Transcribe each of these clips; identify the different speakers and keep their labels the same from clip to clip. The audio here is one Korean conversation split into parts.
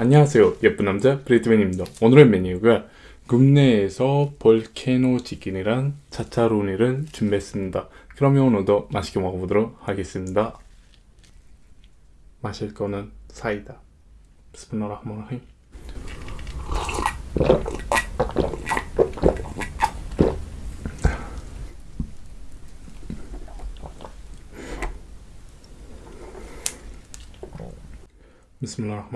Speaker 1: 안녕하세요. 예쁜 남자 브레이트맨입니다. 오늘의 메뉴가 국내에서 볼케노 치킨이랑 차차로니를 준비했습니다. 그러면 오늘도 맛있게 먹어보도록 하겠습니다. 마실 거는 사이다. 비스밀라흐마니르힘 비스밀라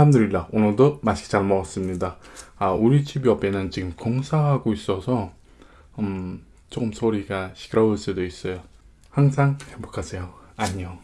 Speaker 1: 함드릴라 오늘도 맛있게 잘 먹었습니다. 아 우리 집 옆에는 지금 공사하고 있어서 음 조금 소리가 시끄러울 수도 있어요. 항상 행복하세요. 안녕.